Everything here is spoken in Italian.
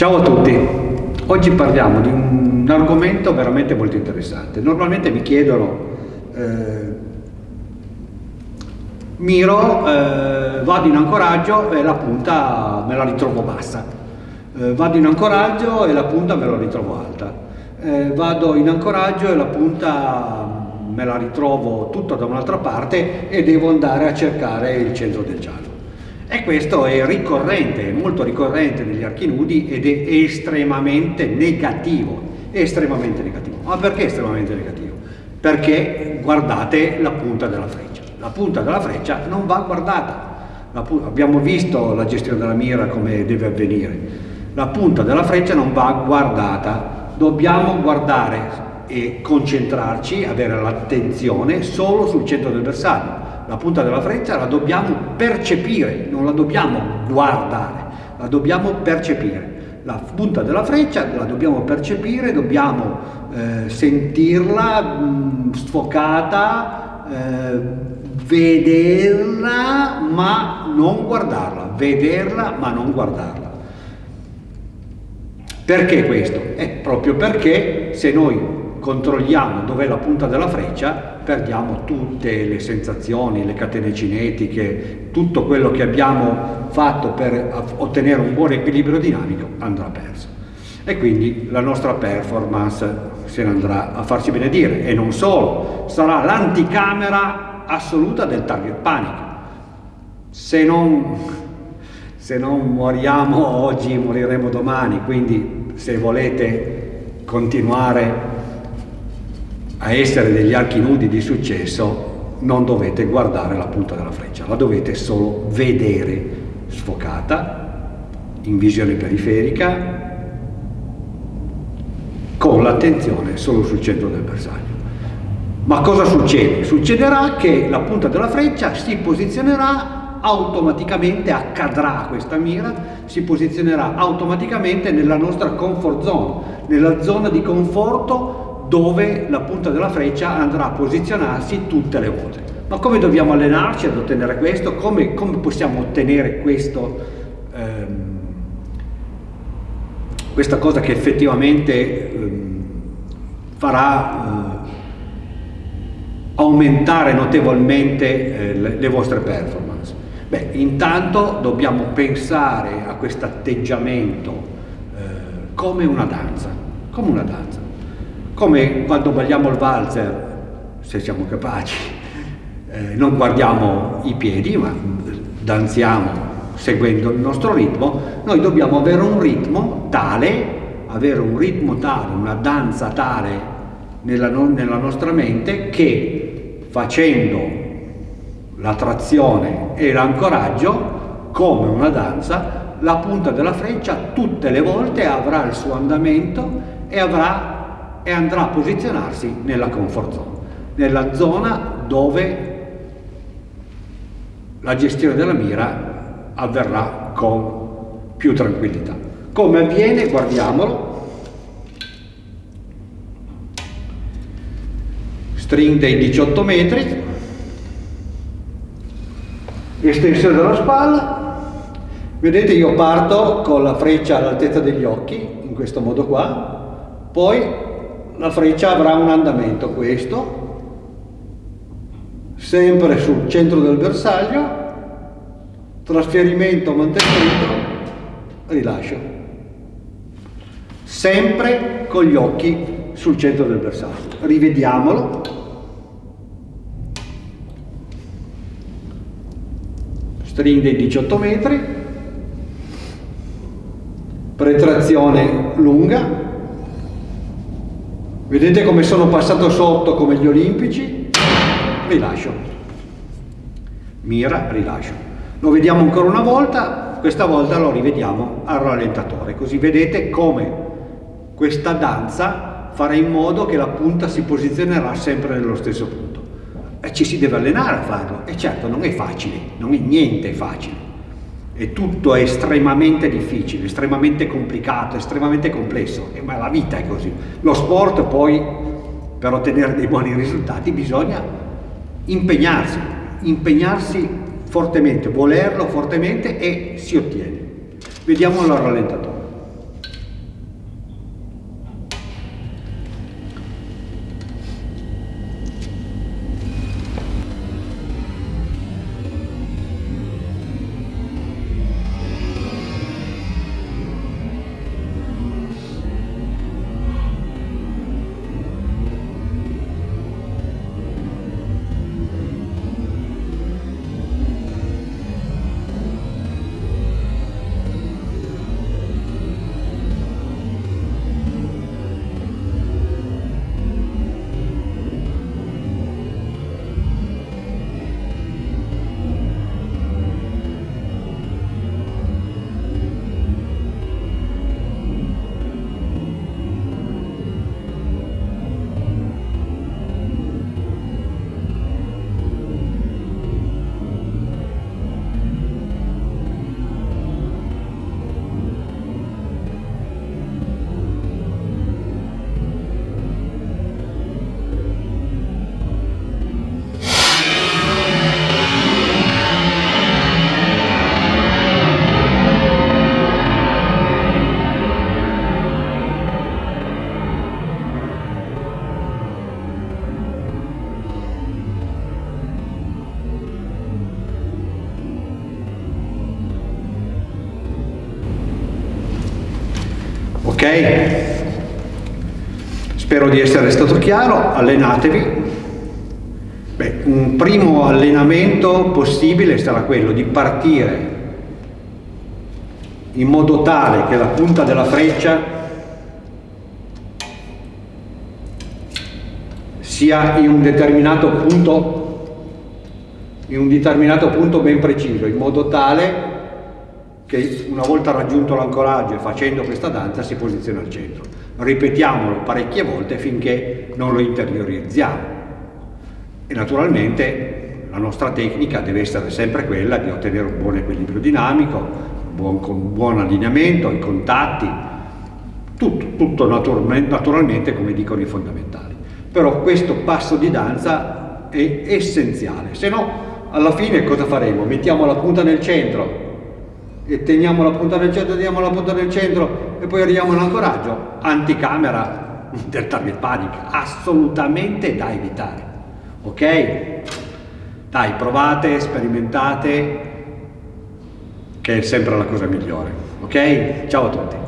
Ciao a tutti, oggi parliamo di un argomento veramente molto interessante. Normalmente mi chiedono, eh, Miro, eh, vado in ancoraggio e la punta me la ritrovo bassa, eh, vado in ancoraggio e la punta me la ritrovo alta, eh, vado in ancoraggio e la punta me la ritrovo tutta da un'altra parte e devo andare a cercare il centro del giallo. E questo è ricorrente, è molto ricorrente negli archi nudi ed è estremamente negativo, estremamente negativo. Ma perché estremamente negativo? Perché guardate la punta della freccia. La punta della freccia non va guardata. abbiamo visto la gestione della mira come deve avvenire. La punta della freccia non va guardata. Dobbiamo guardare e concentrarci, avere l'attenzione solo sul centro del bersaglio la punta della freccia la dobbiamo percepire, non la dobbiamo guardare, la dobbiamo percepire. La punta della freccia la dobbiamo percepire, dobbiamo eh, sentirla mh, sfocata, eh, vederla ma non guardarla, vederla ma non guardarla. Perché questo? È proprio perché se noi controlliamo dov'è la punta della freccia, perdiamo tutte le sensazioni, le catene cinetiche, tutto quello che abbiamo fatto per ottenere un buon equilibrio dinamico andrà perso. E quindi la nostra performance se ne andrà a farsi benedire e non solo, sarà l'anticamera assoluta del target panic. Se non, se non moriamo oggi moriremo domani, quindi se volete continuare a essere degli archi nudi di successo non dovete guardare la punta della freccia, la dovete solo vedere sfocata, in visione periferica, con l'attenzione solo sul centro del bersaglio. Ma cosa succede? Succederà che la punta della freccia si posizionerà automaticamente, accadrà questa mira, si posizionerà automaticamente nella nostra comfort zone, nella zona di conforto dove la punta della freccia andrà a posizionarsi tutte le volte. Ma come dobbiamo allenarci ad ottenere questo? Come, come possiamo ottenere questo, ehm, questa cosa che effettivamente ehm, farà eh, aumentare notevolmente eh, le, le vostre performance? Beh, intanto dobbiamo pensare a questo atteggiamento eh, come una danza, come una danza come quando balliamo il valzer, se siamo capaci, eh, non guardiamo i piedi, ma danziamo seguendo il nostro ritmo, noi dobbiamo avere un ritmo tale, avere un ritmo tale, una danza tale nella, nella nostra mente che facendo la trazione e l'ancoraggio, come una danza, la punta della freccia tutte le volte avrà il suo andamento e avrà e andrà a posizionarsi nella comfort zone, nella zona dove la gestione della mira avverrà con più tranquillità. Come avviene? Guardiamolo. String dei 18 metri, estensione della spalla, vedete io parto con la freccia all'altezza degli occhi, in questo modo qua, poi la freccia avrà un andamento questo, sempre sul centro del bersaglio, trasferimento, mantenimento, rilascio. Sempre con gli occhi sul centro del bersaglio. Rivediamolo. String dei 18 metri, pretrazione lunga, Vedete come sono passato sotto come gli olimpici? Rilascio. Mira, rilascio. Lo vediamo ancora una volta, questa volta lo rivediamo al rallentatore, così vedete come questa danza farà in modo che la punta si posizionerà sempre nello stesso punto. E ci si deve allenare a farlo, e certo non è facile, non è niente facile e tutto è estremamente difficile, estremamente complicato, estremamente complesso, e, ma la vita è così. Lo sport poi, per ottenere dei buoni risultati, bisogna impegnarsi, impegnarsi fortemente, volerlo fortemente e si ottiene. Vediamolo al rallentatore. Ok? Spero di essere stato chiaro, allenatevi. Beh, un primo allenamento possibile sarà quello di partire in modo tale che la punta della freccia sia in un determinato punto, in un determinato punto ben preciso, in modo tale che una volta raggiunto l'ancoraggio e facendo questa danza si posiziona al centro. Ripetiamolo parecchie volte finché non lo interiorizziamo. E naturalmente la nostra tecnica deve essere sempre quella di ottenere un buon equilibrio dinamico, buon, con buon allineamento, i contatti, tutto, tutto naturalmente, come dicono i fondamentali però questo passo di danza è essenziale, se no alla fine cosa faremo? Mettiamo la punta nel centro e teniamo la punta nel centro, teniamo la punta nel centro e poi arriviamo all'ancoraggio, anticamera del target panic, assolutamente da evitare, ok? Dai, provate, sperimentate, che è sempre la cosa migliore, ok? Ciao a tutti!